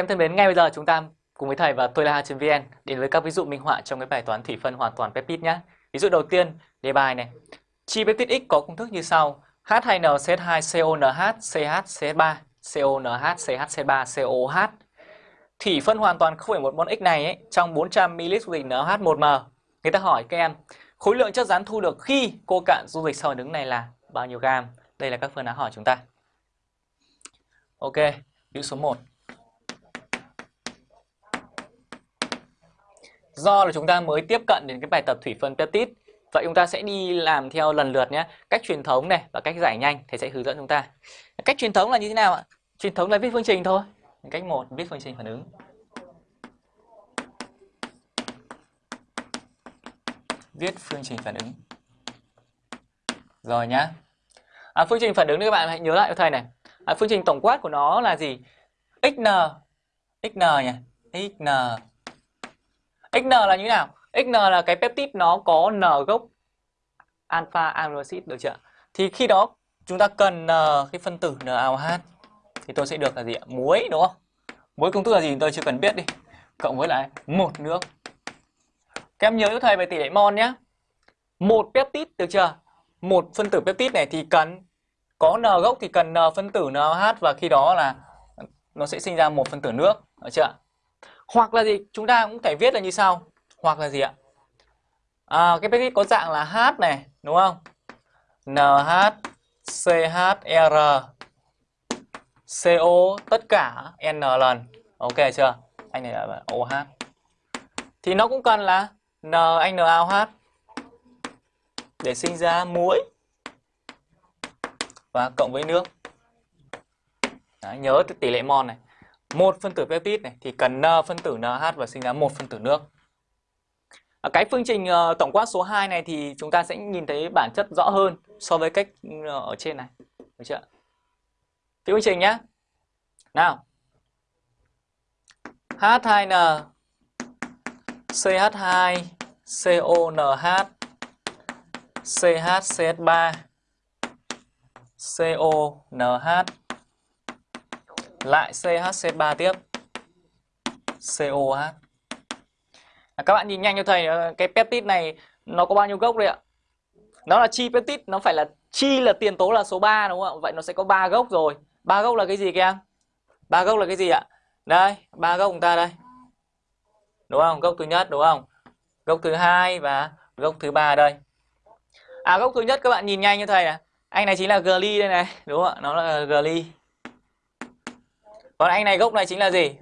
Các em thân mến, ngay bây giờ chúng ta cùng với thầy và tôi là vn đến với các ví dụ minh họa trong cái bài toán thủy phân hoàn toàn peptide nhé. Ví dụ đầu tiên, đề bài này. Chi peptide X có công thức như sau: H2NCH2CONH CH3CONH CH3COH. Thủy phân hoàn toàn 0,1 mol X này ấy, trong 400 ml dung dịch NH1m. Người ta hỏi các em, khối lượng chất rắn thu được khi cô cạn dung dịch sau đứng này là bao nhiêu gam? Đây là các phương án hỏi chúng ta. Ok, ví dụ số 1. Do là chúng ta mới tiếp cận đến cái bài tập thủy phân peptide. Vậy chúng ta sẽ đi làm theo lần lượt nhé. Cách truyền thống này và cách giải nhanh Thầy sẽ hướng dẫn chúng ta. Cách truyền thống là như thế nào ạ? Truyền thống là viết phương trình thôi. Cách một viết phương trình phản ứng. Viết phương trình phản ứng. Rồi nhá. À, Phương trình phản ứng các bạn hãy nhớ lại cho thầy này. À, Phương trình tổng quát của nó là gì? XN XN nhỉ? XN XN là như thế nào? XN là cái peptide nó có N gốc alpha amino acid được chưa? Thì khi đó chúng ta cần N cái phân tử NaOH thì tôi sẽ được là gì ạ? Muối đúng không? Muối công thức là gì tôi chưa cần biết đi. Cộng với lại một nước. Các em nhớ cho thầy về tỷ lệ mol nhé. Một peptide được chưa? Một phân tử peptide này thì cần có N gốc thì cần N phân tử NaOH và khi đó là nó sẽ sinh ra một phân tử nước, được chưa? Hoặc là gì? Chúng ta cũng thể viết là như sau. Hoặc là gì ạ? À, cái peptide có dạng là H này, đúng không? NH, CHR, CO tất cả N lần. Ok chưa? Anh này là OH. Thì nó cũng cần là N anh NaOH để sinh ra muối và cộng với nước. Đó, nhớ tỷ lệ mol này một phân tử peptide này thì cần N phân tử NH và sinh ra một phân tử nước. Ở cái phương trình uh, tổng quát số 2 này thì chúng ta sẽ nhìn thấy bản chất rõ hơn so với cách uh, ở trên này. Được chưa? Thì phương trình nhé. Nào. H2N CH2 CONH CHCH3 CONH lại CHC3 tiếp. COH à, các bạn nhìn nhanh cho thầy ờ, cái peptide này nó có bao nhiêu gốc đấy ạ? Nó là chi peptide nó phải là chi là tiền tố là số 3 đúng không ạ? Vậy nó sẽ có ba gốc rồi. Ba gốc là cái gì các em ba gốc là cái gì ạ? Đây ba gốc chúng ta đây. Đúng không? Gốc thứ nhất đúng không? Gốc thứ hai và gốc thứ ba đây. À gốc thứ nhất các bạn nhìn nhanh như thầy này. Anh này chính là gly đây này. Đúng không ạ? Nó là gly còn anh này gốc này chính là gì?